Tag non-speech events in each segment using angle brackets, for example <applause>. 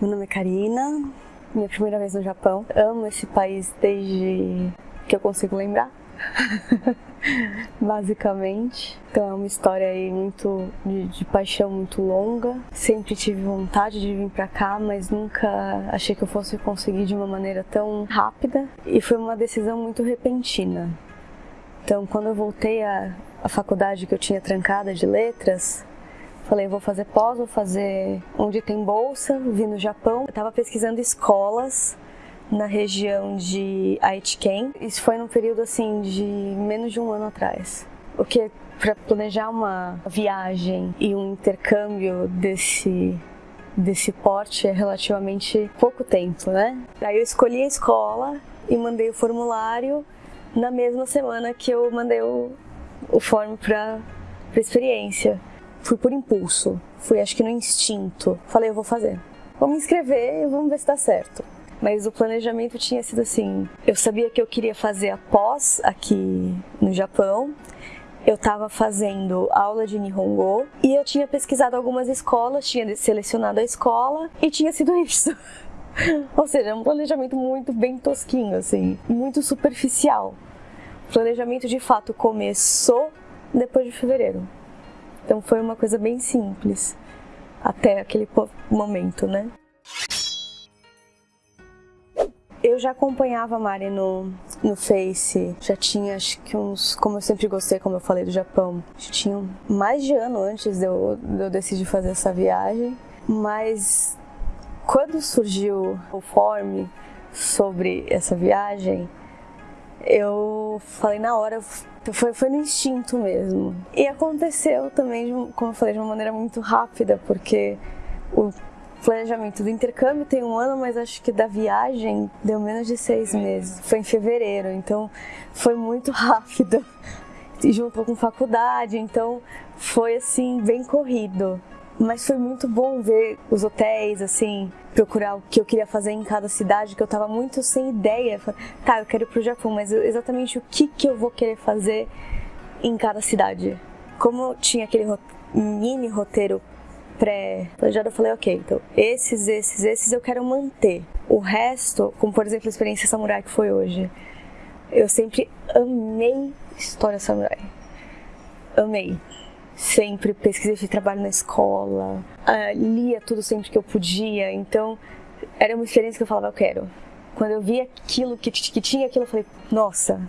Meu nome é Karina, minha primeira vez no Japão. Amo esse país desde que eu consigo lembrar. <laughs> Basicamente. Então é uma história aí muito de, de, paixão muito longa. Sempre tive vontade de vir para cá, mas nunca achei que eu fosse conseguir de uma maneira tão rápida. E foi uma decisão muito repentina. Então quando eu voltei à, à faculdade que eu tinha trancada de letras, Falei, vou fazer pós, vou fazer onde tem bolsa, vim no Japão. Eu tava pesquisando escolas na região de Aitken. Isso foi num período assim de menos de um ano atrás. O que para planejar uma viagem e um intercâmbio desse desse porte é relativamente pouco tempo, né? Aí eu escolhi a escola e mandei o formulário na mesma semana que eu mandei o, o form para experiência fui por impulso, fui acho que no instinto. Falei, eu vou fazer. Vou me inscrever e vamos ver se dá certo. Mas o planejamento tinha sido assim: eu sabia que eu queria fazer a pós aqui no Japão. Eu estava fazendo aula de Nihongo e eu tinha pesquisado algumas escolas, tinha selecionado a escola e tinha sido <laughs> isso. Ou seja, um planejamento muito bem tosquinho, assim, muito superficial. O planejamento de fato começou depois de fevereiro. Então foi uma coisa bem simples até aquele momento, né? Eu já acompanhava a Mari no, no Face, já tinha acho que uns, como eu sempre gostei, como eu falei do Japão, já tinha mais de ano antes de eu, de eu decidir fazer essa viagem, mas quando surgiu o form sobre essa viagem, eu falei na hora, foi, foi no instinto mesmo. E aconteceu também, como eu falei, de uma maneira muito rápida, porque o planejamento do intercâmbio tem um ano, mas acho que da viagem deu menos de seis meses. Foi em fevereiro, então foi muito <laughs> rápido. E junto com faculdade, então foi assim, bem corrido. Mas foi muito bom ver os hotéis, assim, procurar o que eu queria fazer em cada cidade, que eu tava muito sem ideia. Tá, eu quero ir pro Japão, mas exatamente o que, que eu vou querer fazer em cada cidade. Como tinha aquele mini roteiro pré-planejado, eu falei, ok, então esses, esses, esses eu quero manter. O resto, como por exemplo a experiência samurai que foi hoje, eu sempre amei história samurai. Amei sempre pesquisei de trabalho na escola, uh, lia tudo sempre que eu podia, então era uma experiência que eu falava, eu quero. Quando eu vi aquilo, que, que tinha aquilo, eu falei, nossa,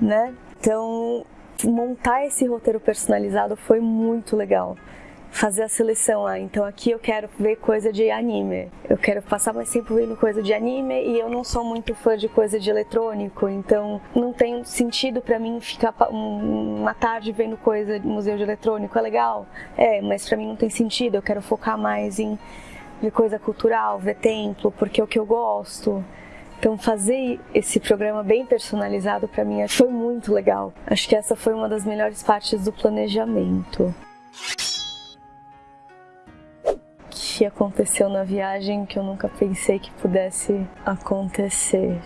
né? Então, montar esse roteiro personalizado foi muito legal fazer a seleção. Ah, então aqui eu quero ver coisa de anime. Eu quero passar mais tempo vendo coisa de anime e eu não sou muito fã de coisa de eletrônico, então não tem sentido para mim ficar uma tarde vendo coisa de museu de eletrônico. É legal? É, mas para mim não tem sentido. Eu quero focar mais em ver coisa cultural, ver templo, porque é o que eu gosto. Então fazer esse programa bem personalizado para mim foi muito legal. Acho que essa foi uma das melhores partes do planejamento que aconteceu na viagem que eu nunca pensei que pudesse acontecer.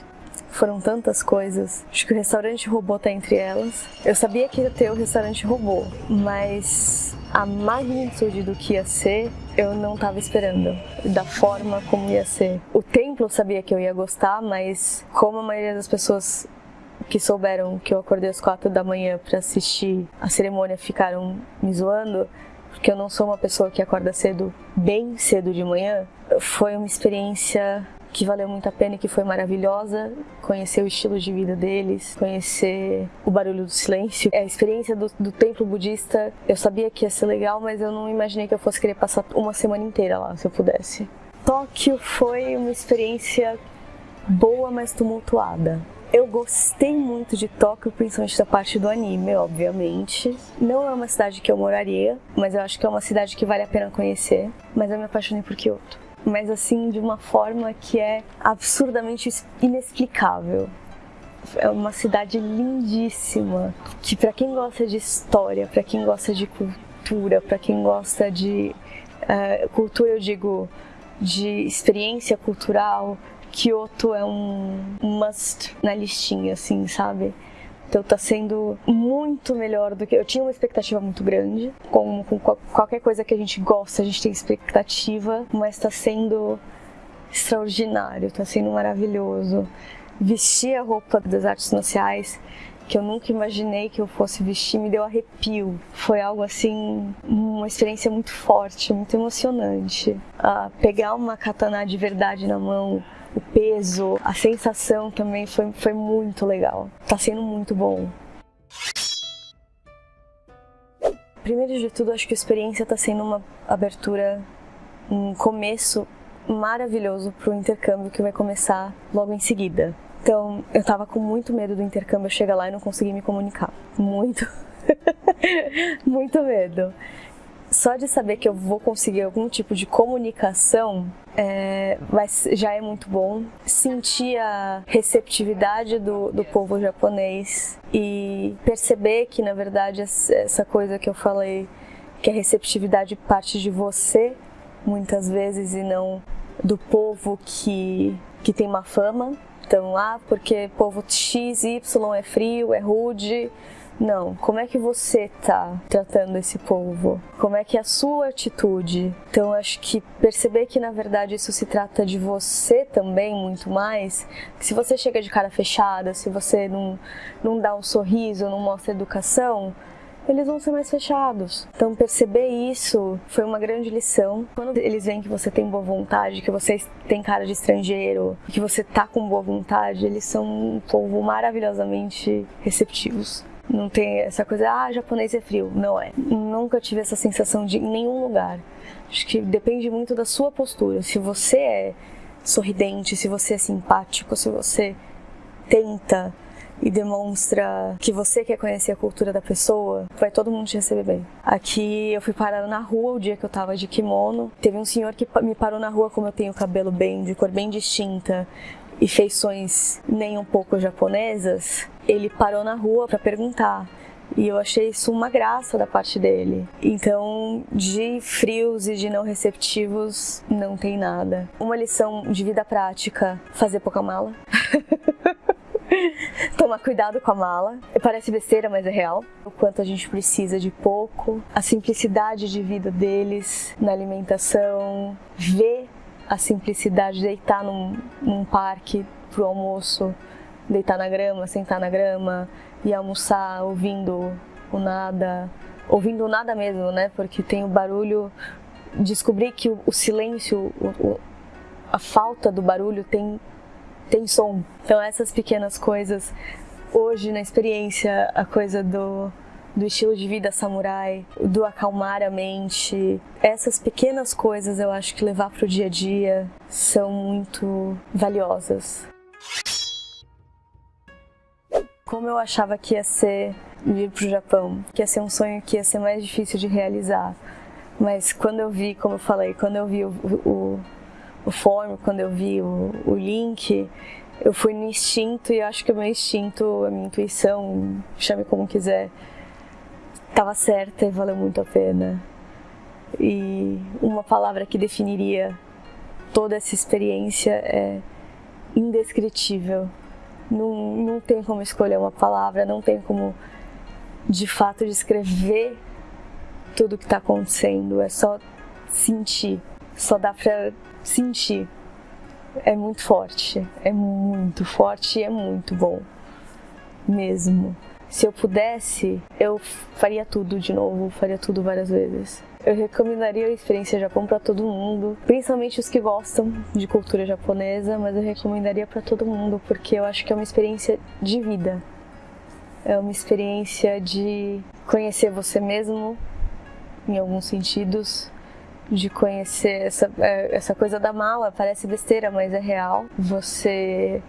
Foram tantas coisas. Acho que o restaurante robô tá entre elas. Eu sabia que ia ter o restaurante robô, mas a magnitude do que ia ser eu não estava esperando, da forma como ia ser. O templo eu sabia que eu ia gostar, mas como a maioria das pessoas que souberam que eu acordei às quatro da manhã para assistir a cerimônia ficaram me zoando, porque eu não sou uma pessoa que acorda cedo, bem cedo de manhã, foi uma experiência que valeu muito a pena e que foi maravilhosa. Conhecer o estilo de vida deles, conhecer o barulho do silêncio. A experiência do, do templo budista, eu sabia que ia ser legal, mas eu não imaginei que eu fosse querer passar uma semana inteira lá, se eu pudesse. Tóquio foi uma experiência boa, mas tumultuada. Eu gostei muito de Tóquio, principalmente da parte do anime, obviamente. Não é uma cidade que eu moraria, mas eu acho que é uma cidade que vale a pena conhecer. Mas eu me apaixonei por Kyoto. Mas assim, de uma forma que é absurdamente inexplicável. É uma cidade lindíssima, que para quem gosta de história, para quem gosta de cultura, para quem gosta de uh, cultura, eu digo de experiência cultural, Kyoto é um must na listinha, assim, sabe? Então tá sendo muito melhor do que. Eu tinha uma expectativa muito grande. Com, com qualquer coisa que a gente gosta, a gente tem expectativa, mas tá sendo extraordinário, está sendo maravilhoso. Vestir a roupa das artes marciais que eu nunca imaginei que eu fosse vestir, me deu arrepio. Foi algo assim, uma experiência muito forte, muito emocionante. Uh, pegar uma katana de verdade na mão, o peso, a sensação também foi, foi muito legal. Tá sendo muito bom. Primeiro de tudo, acho que a experiência está sendo uma abertura, um começo maravilhoso para o intercâmbio que vai começar logo em seguida. Então, eu tava com muito medo do intercâmbio chegar lá e não conseguir me comunicar. Muito. <laughs> muito medo. Só de saber que eu vou conseguir algum tipo de comunicação é, vai, já é muito bom. Sentir a receptividade do, do povo japonês e perceber que, na verdade, essa coisa que eu falei, que a receptividade parte de você, muitas vezes, e não do povo que, que tem uma fama então, ah, porque povo X, Y é frio, é rude. Não, como é que você tá tratando esse povo? Como é que é a sua atitude? Então, acho que perceber que na verdade isso se trata de você também muito mais. Se você chega de cara fechada, se você não, não dá um sorriso, não mostra educação, eles vão ser mais fechados. Então perceber isso foi uma grande lição. Quando eles veem que você tem boa vontade, que você tem cara de estrangeiro, que você tá com boa vontade, eles são um povo maravilhosamente receptivos. Não tem essa coisa, ah, japonês é frio. Não é. Nunca tive essa sensação de em nenhum lugar. Acho que depende muito da sua postura. Se você é sorridente, se você é simpático, se você tenta e demonstra que você quer conhecer a cultura da pessoa, vai todo mundo te receber bem. Aqui eu fui parar na rua o dia que eu tava de kimono. Teve um senhor que me parou na rua como eu tenho cabelo bem, de cor bem distinta e feições nem um pouco japonesas. Ele parou na rua para perguntar. E eu achei isso uma graça da parte dele. Então, de frios e de não receptivos, não tem nada. Uma lição de vida prática: fazer pouca mala. <laughs> Tomar cuidado com a mala. Parece besteira, mas é real. O quanto a gente precisa de pouco. A simplicidade de vida deles na alimentação. Ver a simplicidade de deitar num, num parque pro almoço. Deitar na grama, sentar na grama e almoçar ouvindo o nada. Ouvindo o nada mesmo, né? Porque tem o barulho. Descobrir que o, o silêncio, o, o, a falta do barulho tem tem som. Então essas pequenas coisas, hoje na experiência, a coisa do, do estilo de vida samurai, do acalmar a mente, essas pequenas coisas eu acho que levar para o dia a dia são muito valiosas. Como eu achava que ia ser vir para o Japão, que ia ser um sonho que ia ser mais difícil de realizar, mas quando eu vi, como eu falei, quando eu vi o, o o form, quando eu vi o, o link, eu fui no instinto e acho que o meu instinto, a minha intuição, chame como quiser, estava certa e valeu muito a pena. E uma palavra que definiria toda essa experiência é indescritível. Não, não tem como escolher uma palavra, não tem como de fato descrever tudo o que está acontecendo, é só sentir, só dá para sentir. É muito forte, é muito forte e é muito bom, mesmo. Se eu pudesse, eu faria tudo de novo, faria tudo várias vezes. Eu recomendaria a experiência Japão para todo mundo, principalmente os que gostam de cultura japonesa, mas eu recomendaria para todo mundo porque eu acho que é uma experiência de vida. É uma experiência de conhecer você mesmo, em alguns sentidos, de conhecer essa, é, essa coisa da mala. Parece besteira, mas é real. Você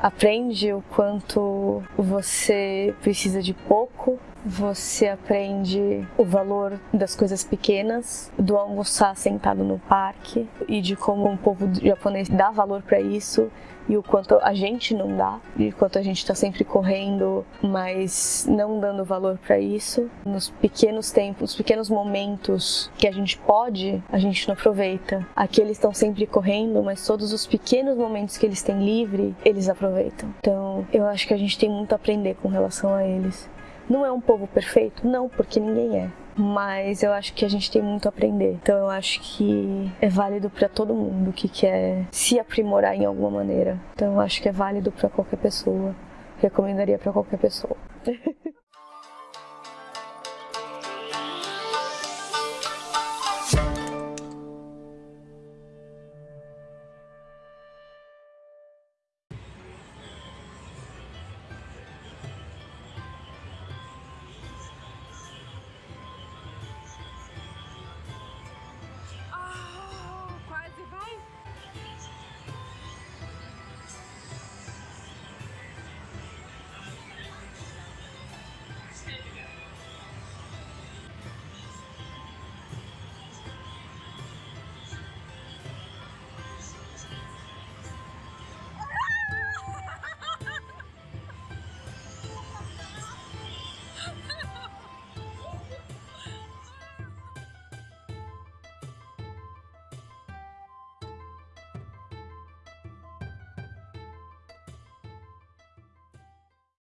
aprende o quanto você precisa de pouco, você aprende o valor das coisas pequenas, do almoçar sentado no parque e de como o povo japonês dá valor para isso e o quanto a gente não dá, e o quanto a gente está sempre correndo, mas não dando valor para isso. Nos pequenos tempos, nos pequenos momentos que a gente pode, a gente não aproveita. Aqui eles estão sempre correndo, mas todos os pequenos momentos que eles têm livre, eles aproveitam. Então, eu acho que a gente tem muito a aprender com relação a eles. Não é um povo perfeito? Não, porque ninguém é. Mas eu acho que a gente tem muito a aprender. Então eu acho que é válido para todo mundo que quer se aprimorar em alguma maneira. Então eu acho que é válido para qualquer pessoa. Recomendaria para qualquer pessoa. <laughs>